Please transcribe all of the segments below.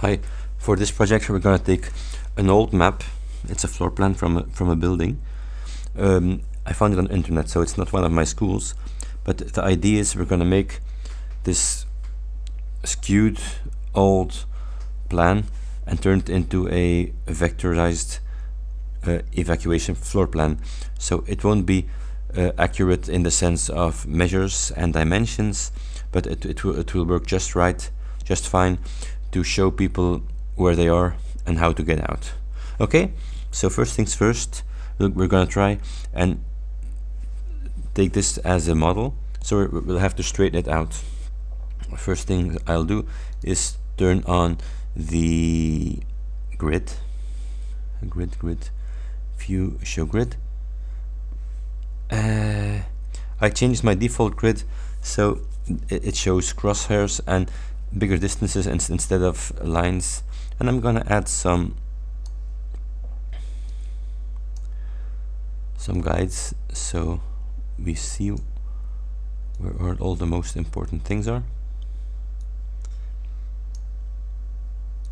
Hi, for this project we're going to take an old map, it's a floor plan from a, from a building. Um, I found it on the internet, so it's not one of my schools, but the idea is we're going to make this skewed old plan and turn it into a vectorized uh, evacuation floor plan. So it won't be uh, accurate in the sense of measures and dimensions, but it, it, will, it will work just right, just fine to show people where they are and how to get out. Okay, so first things first, look, we're to try and take this as a model. So we'll have to straighten it out. First thing I'll do is turn on the grid, grid, grid, view, show grid. Uh, I changed my default grid so it shows crosshairs and bigger distances instead of lines. And I'm gonna add some some guides so we see where all the most important things are.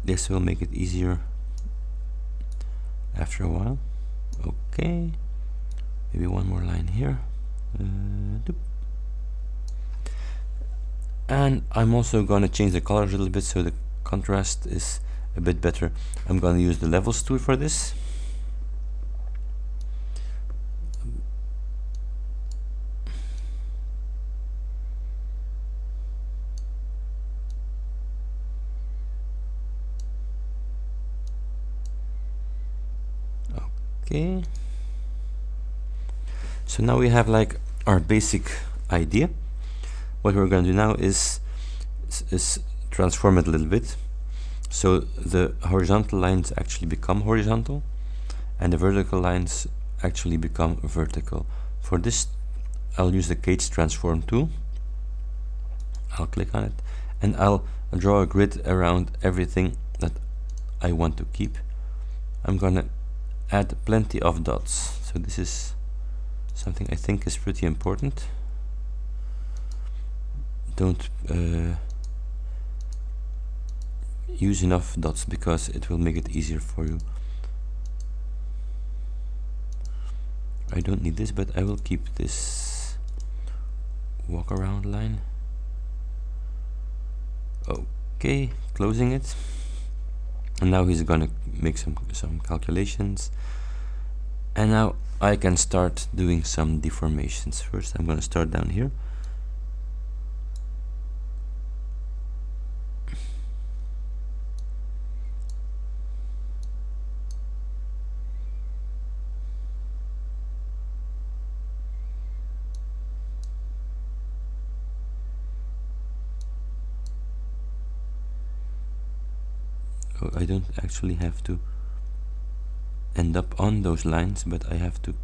This will make it easier after a while. Okay. Maybe one more line here. Uh, and I'm also going to change the color a little bit so the contrast is a bit better. I'm going to use the levels tool for this. Okay. So now we have like our basic idea what we're going to do now is, is transform it a little bit. So the horizontal lines actually become horizontal and the vertical lines actually become vertical. For this I'll use the Cage transform tool. I'll click on it and I'll draw a grid around everything that I want to keep. I'm gonna add plenty of dots. So this is something I think is pretty important don't uh, use enough dots because it will make it easier for you. I don't need this but I will keep this walk around line. Okay closing it. And now he's gonna make some some calculations. And now I can start doing some deformations. First I'm gonna start down here I don't actually have to end up on those lines but I have to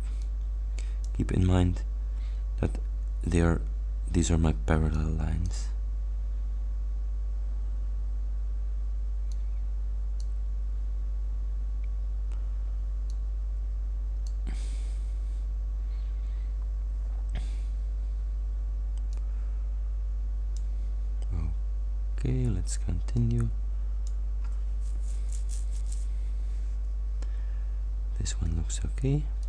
keep in mind that they are these are my parallel lines okay let's continue this one looks okay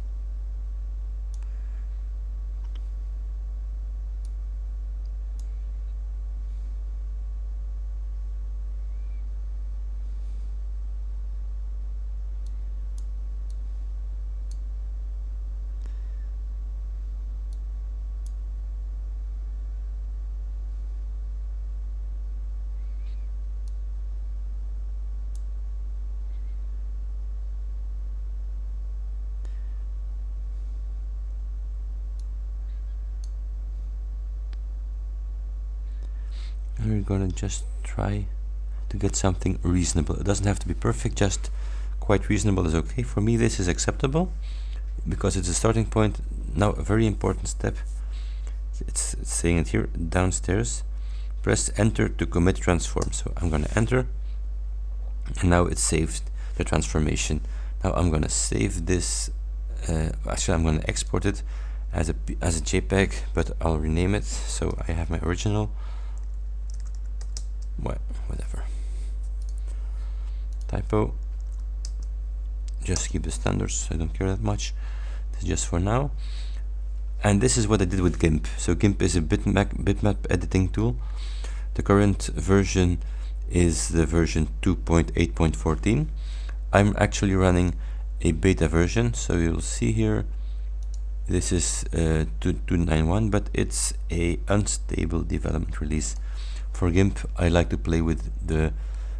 we're gonna just try to get something reasonable. It doesn't have to be perfect just quite reasonable is okay. For me this is acceptable because it's a starting point. Now a very important step it's, saying it here downstairs press enter to commit transform. So I'm gonna enter and now it saved the transformation. Now I'm gonna save this uh, actually I'm gonna export it as a as a JPEG but I'll rename it. So I have my original what? Whatever. Typo just keep the standards I don't care that much. This just for now. And this is what I did with GIMP. So GIMP is a bitmap, bitmap editing tool. The current version is the version 2.8.14 I'm actually running a beta version so you'll see here this is uh, 2.91 but it's a unstable development release for GIMP I like to play with the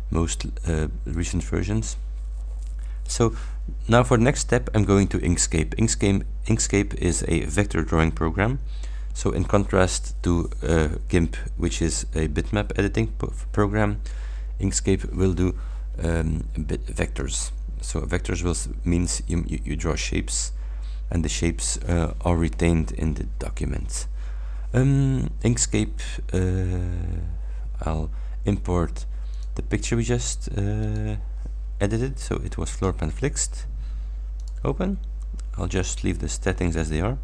most uh, recent versions. So now for the next step I'm going to Inkscape. Inkscape Inkscape is a vector drawing program. So in contrast to uh, GIMP which is a bitmap editing program Inkscape will do um, vectors. So vectors will means you, you, you, draw shapes and the shapes uh, are retained in the document um, Inkscape uh, I'll import the picture we just uh, edited. So it was floor plan flexed open. I'll just leave the settings as they are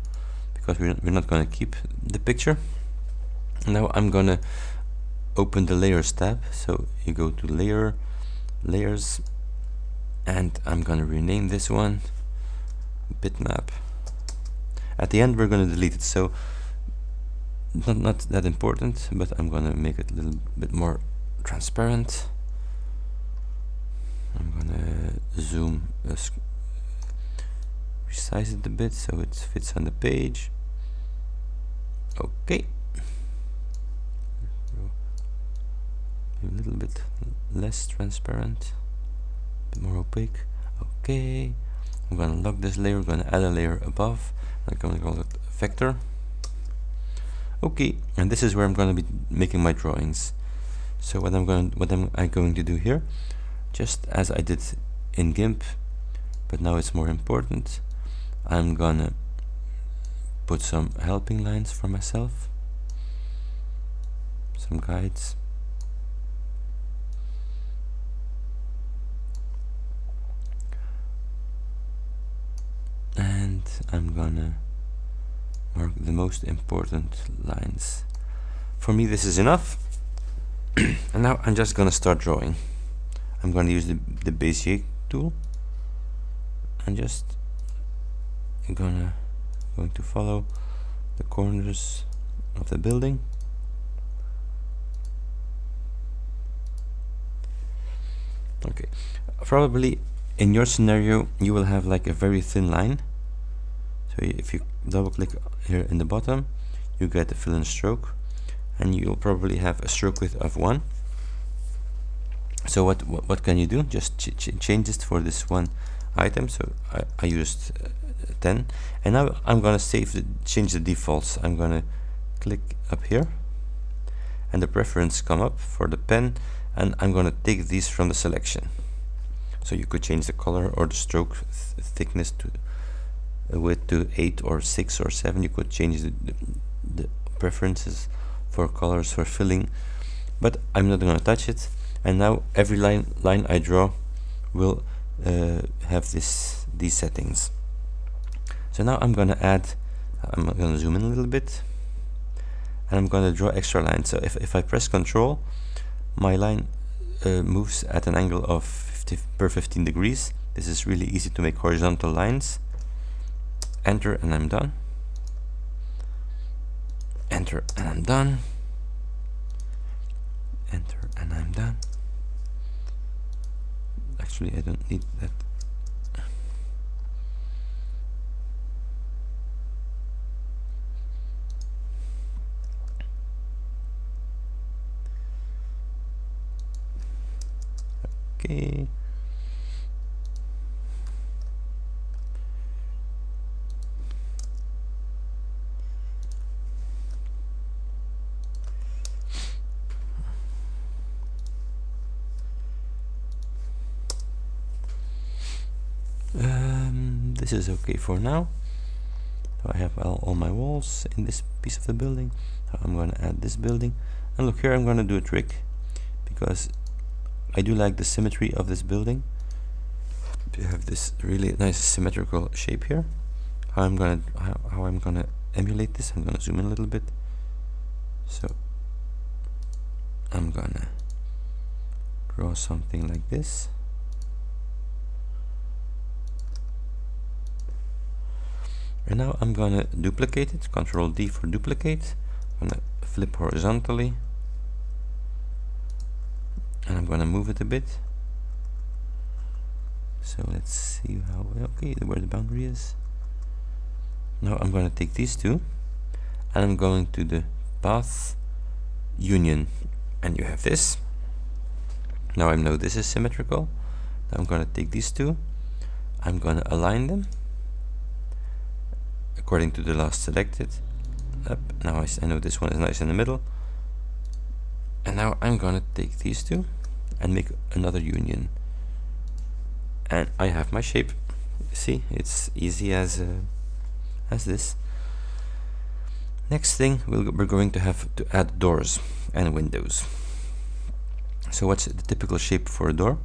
because we're, we're not going to keep the picture. Now I'm gonna open the layers tab. So you go to layer layers and I'm gonna rename this one bitmap. At the end we're gonna delete it. So not, not that important but I'm gonna make it a little bit more transparent. I'm gonna zoom uh, resize it a bit so it fits on the page. Okay. A little bit less transparent a bit more opaque. Okay. I'm gonna lock this layer I'm gonna add a layer above I'm gonna call it vector okay and this is where I'm going to be making my drawings. So what I'm going what am I going to do here just as I did in GIMP but now it's more important I'm gonna put some helping lines for myself some guides. And I'm gonna the most important lines. For me this is enough. And now I'm just gonna start drawing. I'm gonna use the, the Bezier tool. And just gonna going to follow the corners of the building. Okay. Probably in your scenario you will have like a very thin line so if you double click here in the bottom you get the fill in stroke and you'll probably have a stroke width of 1 so what what, what can you do? Just ch ch change this for this one item. So I, I used uh, 10 and now I'm gonna save the change the defaults. I'm gonna click up here and the preference come up for the pen and I'm gonna take these from the selection. So you could change the color or the stroke th thickness to width to 8 or 6 or 7 you could change the, the, the preferences for colors for filling but I'm not gonna touch it. And now every line line I draw will uh, have this these settings. So now I'm gonna add I'm gonna zoom in a little bit and I'm gonna draw extra lines. So if, if I press control my line uh, moves at an angle of 50 per 15 degrees. This is really easy to make horizontal lines enter and I'm done. Enter and I'm done. Enter and I'm done. Actually I don't need that. Okay um, this is okay for now. So I have all, all my walls in this piece of the building. So I'm going to add this building. And look here I'm going to do a trick. Because I do like the symmetry of this building. You have this really nice symmetrical shape here. How I'm gonna how, how I'm gonna emulate this I'm gonna zoom in a little bit. So I'm gonna draw something like this and now I'm gonna duplicate it control D for duplicate. I'm gonna flip horizontally. And I'm gonna move it a bit. So let's see how okay where the boundary is. Now I'm going to take these two and I'm going to the path union. And you have this. Now I know this is symmetrical. Now I'm going to take these two. I'm going to align them according to the last selected. Now I, I know this one is nice in the middle. And now I'm to take these two and make another union. And I have my shape. See it's easy as uh, as this. Next thing we we are going to have to add doors and windows. So what's the typical shape for a door?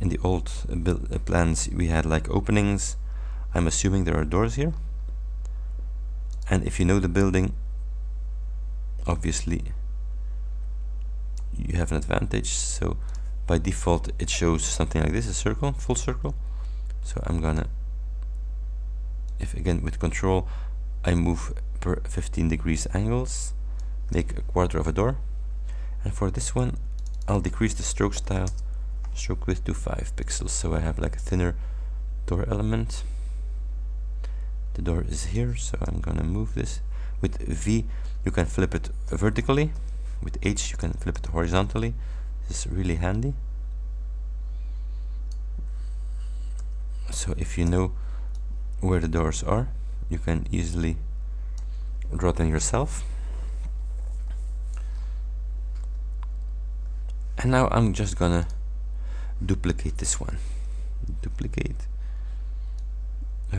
In the old uh, uh, plans we had like openings. I'm assuming there are doors here and if you know the building obviously you have an advantage. So by default it shows something like this a circle full circle. So I'm gonna if again with control I move per 15 degrees angles make a quarter of a door. And for this one I'll decrease the stroke style stroke width to 5 pixels. So I have like a thinner door element the door is here so I'm gonna move this with V. You can flip it vertically. With H you can flip it horizontally. This is really handy. So if you know where the doors are you can easily draw them yourself. And now I'm just gonna duplicate this one. Duplicate uh,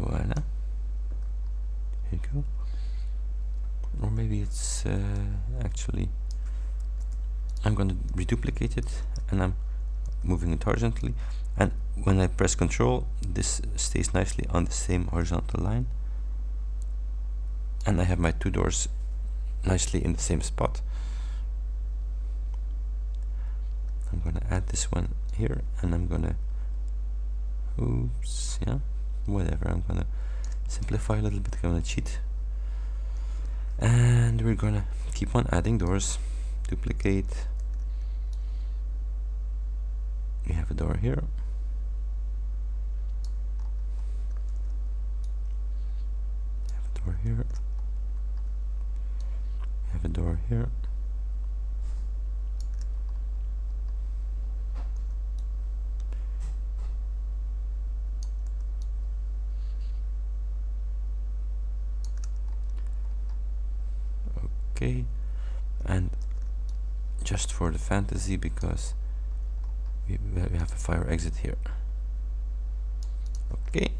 voila here you go or maybe it's uh, actually I'm going to reduplicate it and I'm moving it horizontally. And when I press control this stays nicely on the same horizontal line. And I have my two doors nicely in the same spot. I'm gonna add this one here and I'm gonna oops yeah whatever. I'm gonna simplify a little bit I'm gonna cheat and we're gonna keep on adding doors. Duplicate. We have a door here. Have a door here. Have a door here okay and just for the fantasy because we, we have a fire exit here. Okay.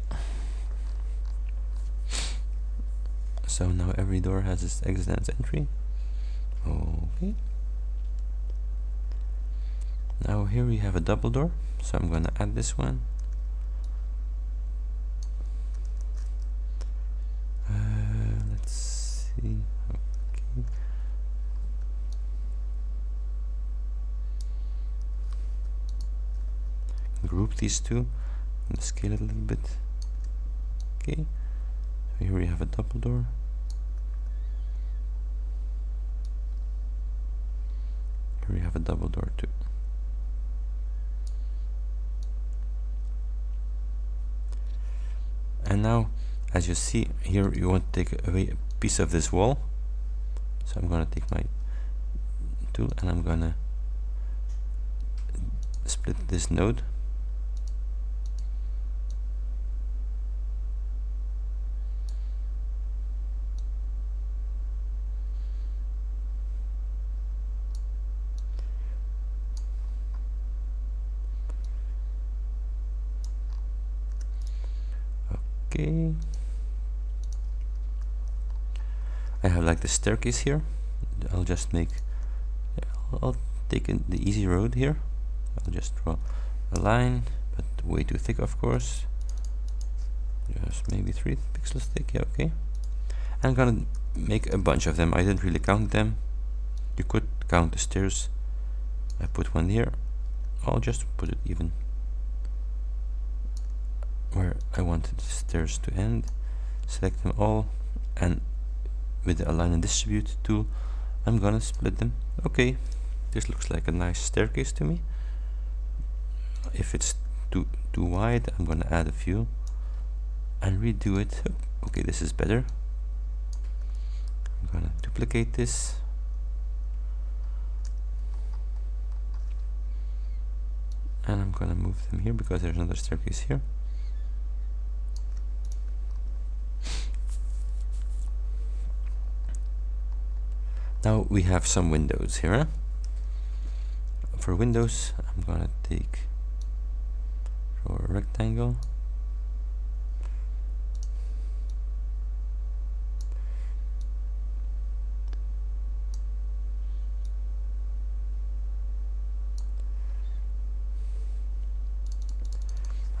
So now every door has its exit and its entry. Okay. Now here we have a double door so I'm gonna add this one these two. And scale it a little bit. Okay. So here we have a double door. Here we have a double door too. And now as you see here you want to take away a piece of this wall. So I'm gonna take my tool and I'm gonna split this node okay I have like the staircase here. I'll just make I'll take the easy road here. I'll just draw a line but way too thick of course. Just maybe three pixels thick yeah okay. I'm gonna make a bunch of them. I didn't really count them. You could count the stairs. I put one here. I'll just put it even where I wanted the stairs to end. Select them all and with the align and distribute tool I'm gonna split them. Okay this looks like a nice staircase to me. If it's too too wide I'm gonna add a few and redo it. Okay this is better. I'm gonna duplicate this. And I'm gonna move them here because there's another staircase here now we have some windows here for windows I'm gonna take draw a rectangle.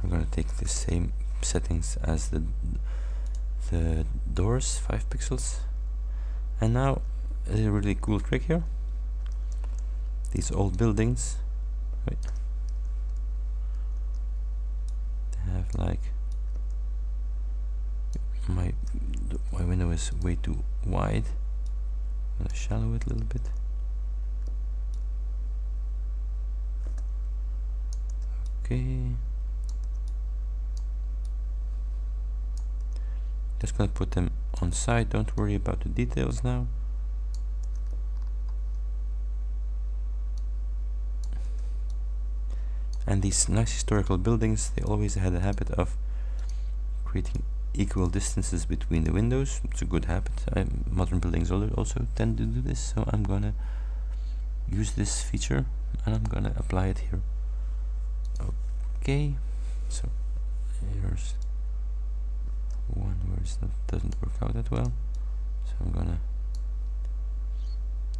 I'm gonna take the same settings as the the doors 5 pixels. And now a really cool trick here. These old buildings. Wait, they have like my my window is way too wide. I'm gonna shallow it a little bit. Okay. Just gonna put them on side don't worry about the details now and these nice historical buildings they always had a habit of creating equal distances between the windows. It's a good habit. I, modern buildings also tend to do this so I'm gonna use this feature and I'm gonna apply it here. Okay so here's one where it doesn't work out that well. So I'm gonna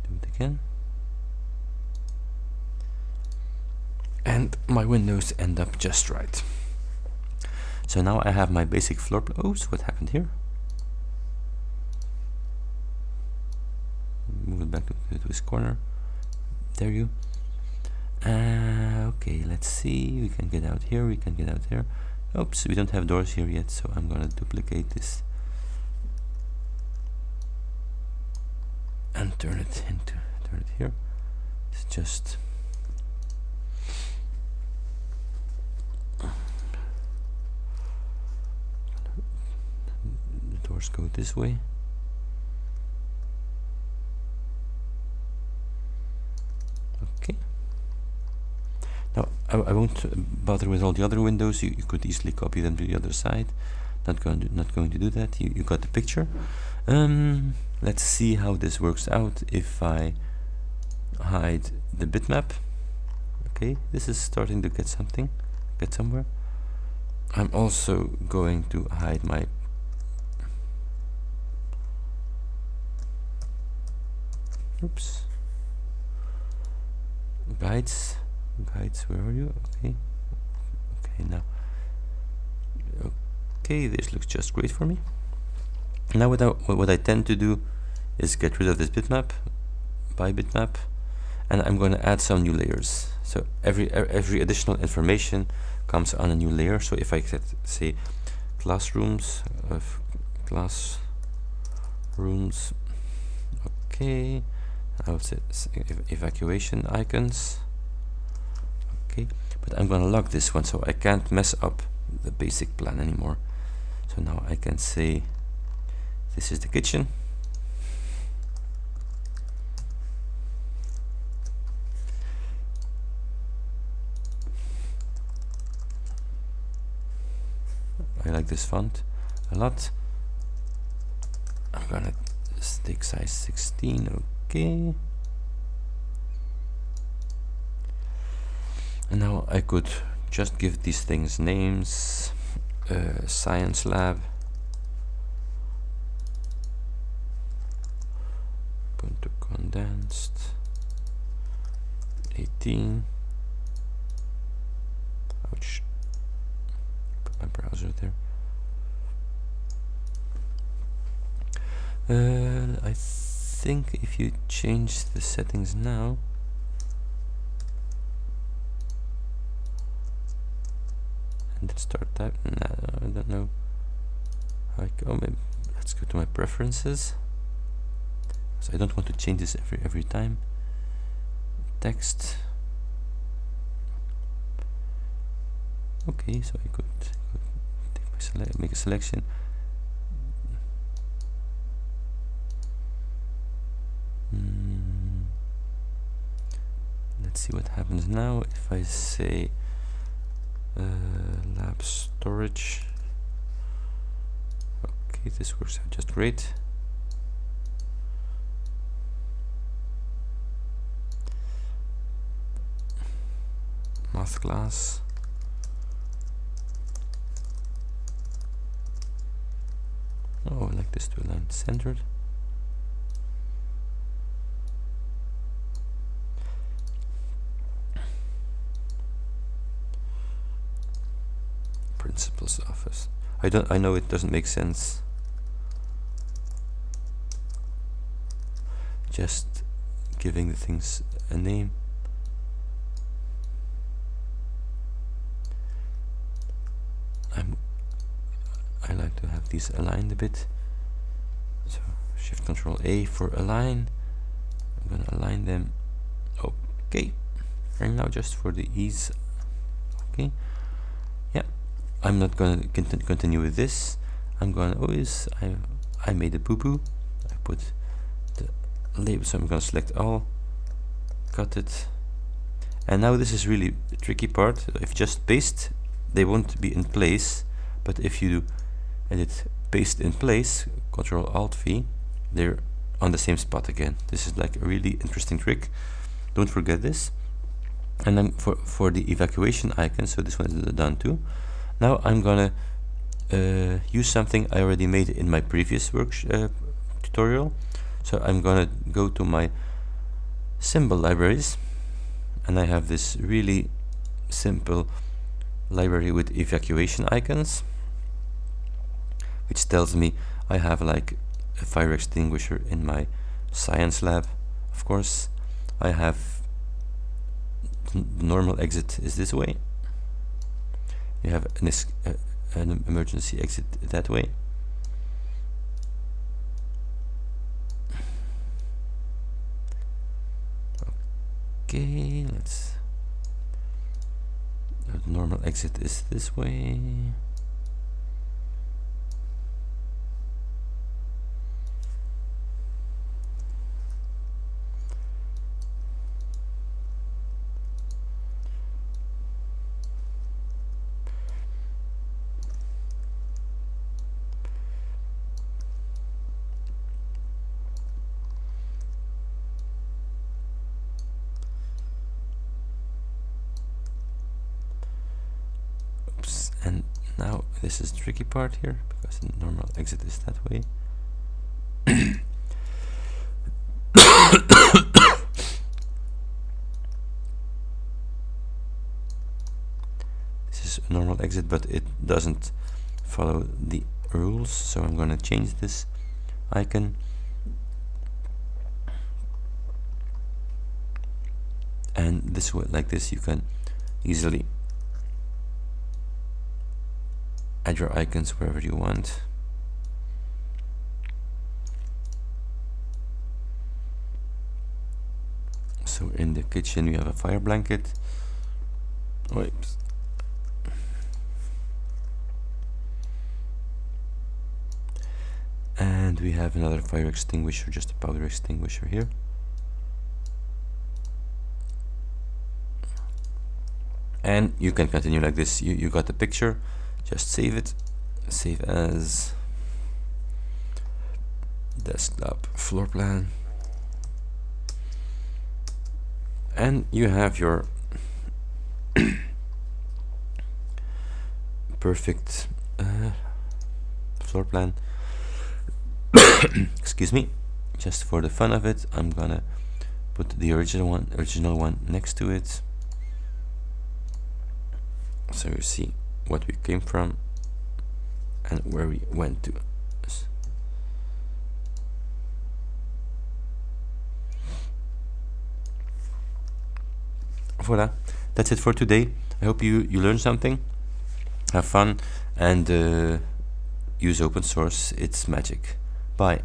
do it again and my windows end up just right. So now I have my basic floor plan. So what happened here? Move it back to, this corner. There you. Uh, okay, let's see. We can get out here. We can get out here. Oops, we don't have doors here yet, so I'm gonna duplicate this and turn it into turn it here. It's just go this way? Okay. Now I, I won't bother with all the other windows. You, you could easily copy them to the other side. Not going to not going to do that. You, you got the picture. Um, let's see how this works out if I hide the bitmap. Okay this is starting to get something get somewhere. I'm also going to hide my oops. Guides guides where are you? Okay. Okay now. Okay this looks just great for me. Now what I, what I tend to do is get rid of this bitmap by bitmap and I'm going to add some new layers. So every every additional information comes on a new layer. So if I set say classrooms of classrooms okay I would say evacuation icons. Okay but I'm gonna lock this one so I can't mess up the basic plan anymore. So now I can say this is the kitchen. I like this font a lot. I'm gonna stick size 16 okay and now I could just give these things names. Uh, science lab. Ubuntu condensed. 18 ouch. Put my browser there. Uh, I think if you change the settings now and start type I don't know. How I go maybe let's go to my preferences. So I don't want to change this every every time. Text. Okay so I could, could make a selection let's see what happens now. If I say uh, lab storage. Okay this works out just great math class. Oh I like this to align centered principal's office. I don't I know it doesn't make sense. Just giving the things a name. I'm I like to have these aligned a bit. So shift control A for align. I'm gonna align them. Okay. And now just for the ease. Okay I'm not gonna cont continue with this. I'm gonna always I I made a boo-boo. I put the label so I'm gonna select all. Cut it. And now this is really tricky part. If you just paste they won't be in place. But if you edit paste in place control alt V they're on the same spot again. This is like a really interesting trick. Don't forget this. And then for for the evacuation icon so this one is done too now I'm gonna uh, use something I already made in my previous work uh, tutorial. So I'm gonna go to my symbol libraries and I have this really simple library with evacuation icons which tells me I have like a fire extinguisher in my science lab of course. I have normal exit is this way you have an, uh, an emergency exit that way. Okay let's the normal exit is this way this is the tricky part here because the normal exit is that way. This is a normal exit but it doesn't follow the rules so I'm gonna change this icon. And this way like this you can easily add your icons wherever you want. So in the kitchen we have a fire blanket. Oops. and we have another fire extinguisher just a powder extinguisher here. And you can continue like this. You, you got the picture just save it save as desktop floor plan. And you have your perfect uh, floor plan. Excuse me. Just for the fun of it I'm gonna put the original one original one next to it. So you see what we came from and where we went to. Voila that's it for today. I hope you you learned something. Have fun and uh, use open source. It's magic. Bye